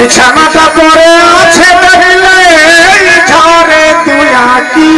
বিছানাটা পরে আছে দেখলে ঝরে তুই আঁকি।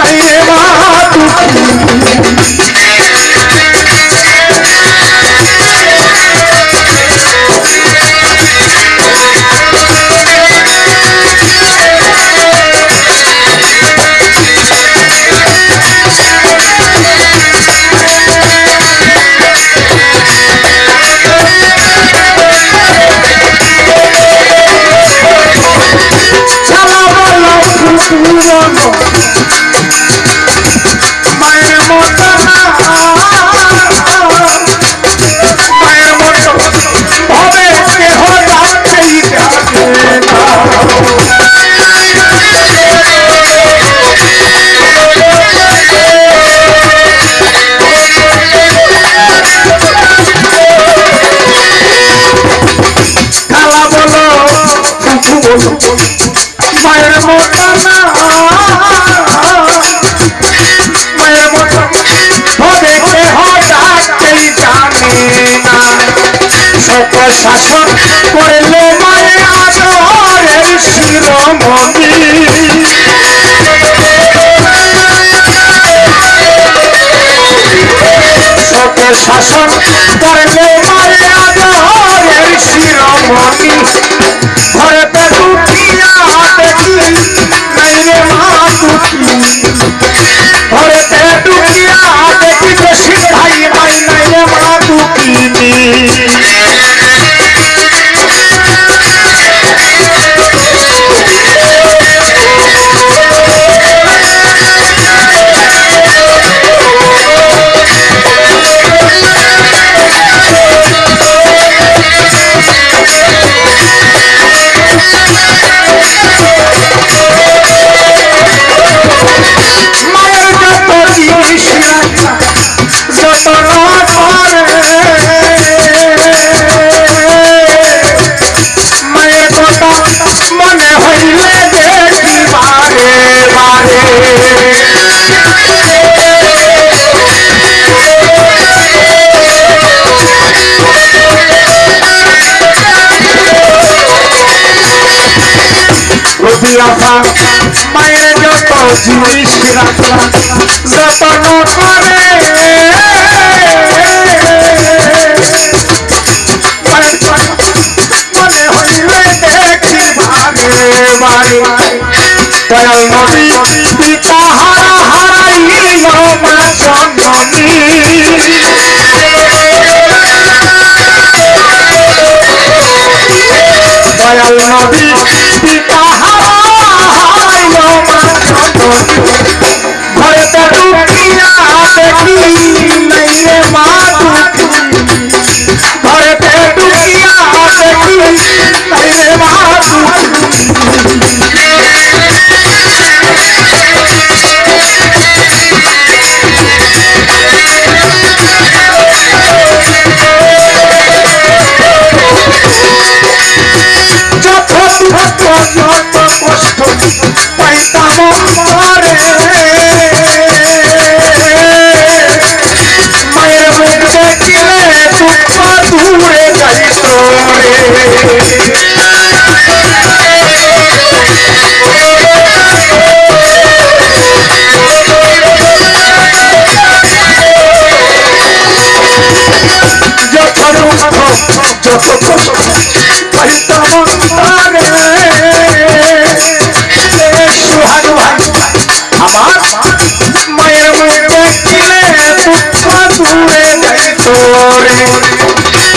I'm শাসন করলে মায়ের আদরের শিরোমণি। শাসন করলে মায়ের আদরের শিরোমণি। রাখা। মায়ের যত জিনিস রাখা, যতন করে। মনে হইলে দেখি ভাগে বাড়ি। দয়াল নবী, পিতা হারা হারাইল মা জননী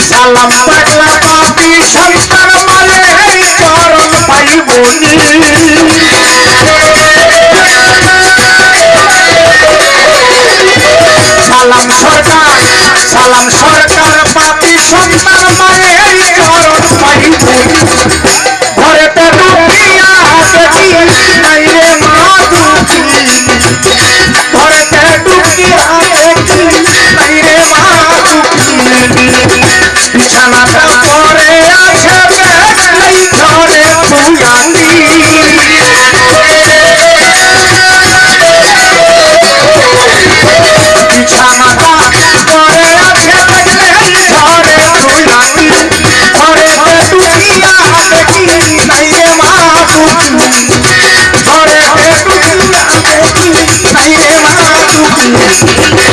সালাম পাগলা পাপি সন্তান মারে চরণ পাইবনি সালাম সরকার সালাম সরকার পাপি সন্তান Thank you.